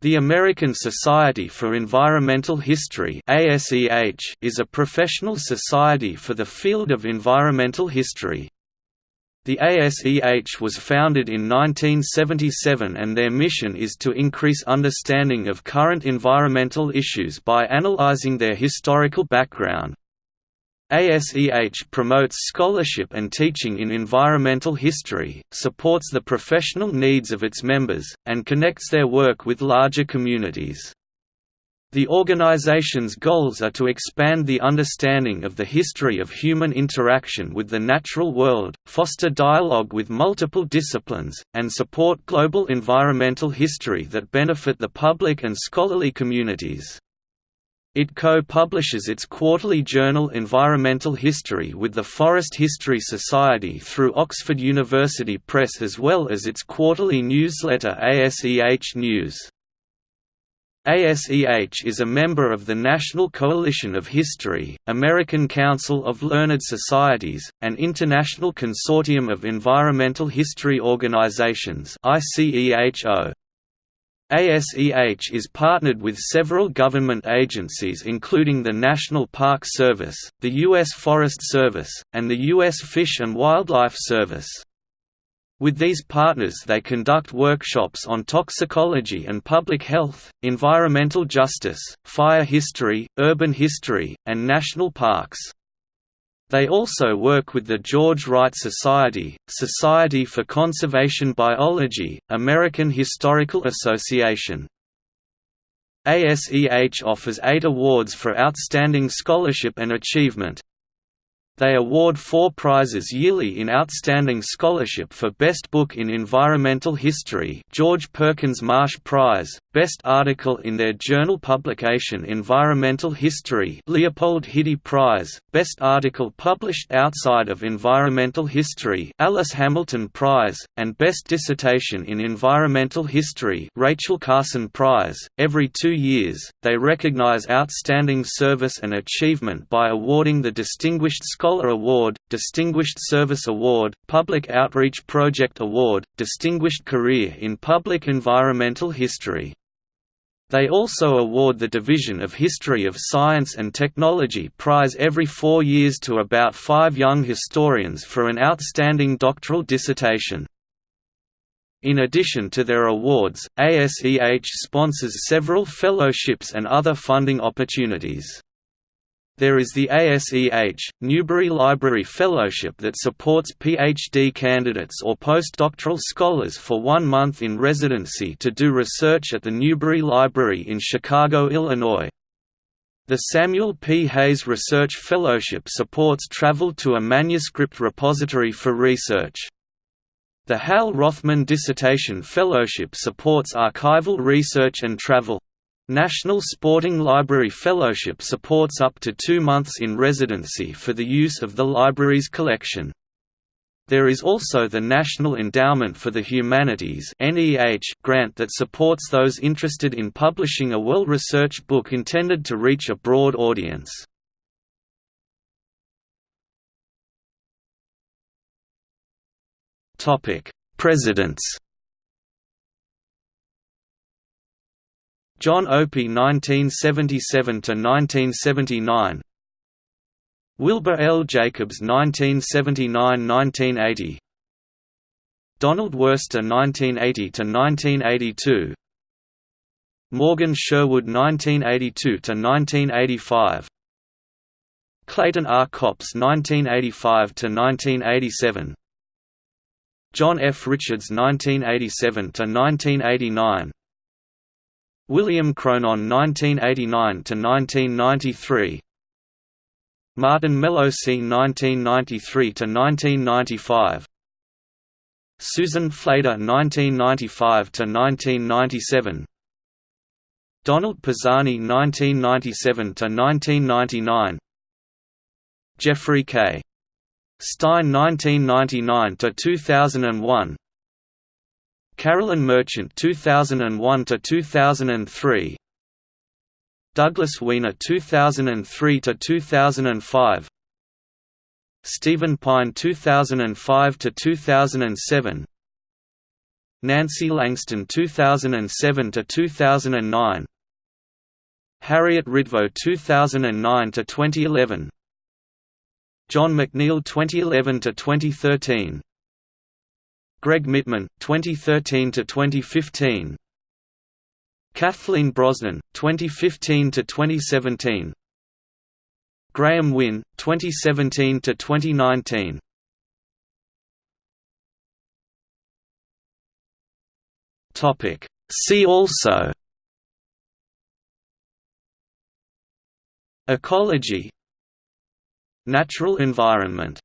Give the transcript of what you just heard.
The American Society for Environmental History is a professional society for the field of environmental history. The ASEH was founded in 1977 and their mission is to increase understanding of current environmental issues by analyzing their historical background. ASEH promotes scholarship and teaching in environmental history, supports the professional needs of its members, and connects their work with larger communities. The organization's goals are to expand the understanding of the history of human interaction with the natural world, foster dialogue with multiple disciplines, and support global environmental history that benefit the public and scholarly communities. It co-publishes its quarterly journal Environmental History with the Forest History Society through Oxford University Press as well as its quarterly newsletter ASEH News. ASEH is a member of the National Coalition of History, American Council of Learned Societies, and International Consortium of Environmental History Organizations ICEHO. ASEH is partnered with several government agencies including the National Park Service, the U.S. Forest Service, and the U.S. Fish and Wildlife Service. With these partners they conduct workshops on toxicology and public health, environmental justice, fire history, urban history, and national parks. They also work with the George Wright Society, Society for Conservation Biology, American Historical Association. ASEH offers eight awards for outstanding scholarship and achievement, they award four prizes yearly in Outstanding Scholarship for Best Book in Environmental History George Perkins Marsh Prize, Best Article in their journal publication Environmental History Leopold Hidy Prize, Best Article published outside of Environmental History Alice Hamilton Prize, and Best Dissertation in Environmental History Rachel Carson Prize. Every two years, they recognize outstanding service and achievement by awarding the Distinguished Scholar Scholar Award, Distinguished Service Award, Public Outreach Project Award, Distinguished Career in Public Environmental History. They also award the Division of History of Science and Technology prize every four years to about five young historians for an outstanding doctoral dissertation. In addition to their awards, ASEH sponsors several fellowships and other funding opportunities. There is the ASEH, Newberry Library Fellowship that supports PhD candidates or postdoctoral scholars for one month in residency to do research at the Newberry Library in Chicago, Illinois. The Samuel P. Hays Research Fellowship supports travel to a manuscript repository for research. The Hal Rothman Dissertation Fellowship supports archival research and travel. National Sporting Library Fellowship supports up to two months in residency for the use of the library's collection. There is also the National Endowment for the Humanities grant that supports those interested in publishing a well-researched book intended to reach a broad audience. Presidents John Opie 1977–1979 Wilbur L. Jacobs 1979–1980 Donald Worster 1980–1982 Morgan Sherwood 1982–1985 Clayton R. Copps 1985–1987 John F. Richards 1987–1989 William Cronon 1989–1993 Martin Melosi 1993–1995 Susan Flader 1995–1997 Donald Pisani 1997–1999 Jeffrey K. Stine 1999–2001 Carolyn Merchant 2001 to 2003 Douglas Weiner 2003 to 2005 Stephen Pyne 2005 to 2007 Nancy Langston 2007 to 2009 Harriet Ritvo 2009 to 2011 John McNeill 2011 to 2013 Gregg Mitman 2013 to 2015 Kathleen Brosnan 2015 to 2017 Graeme Wynn 2017 to 2019 Topic. See also. Ecology. Natural environment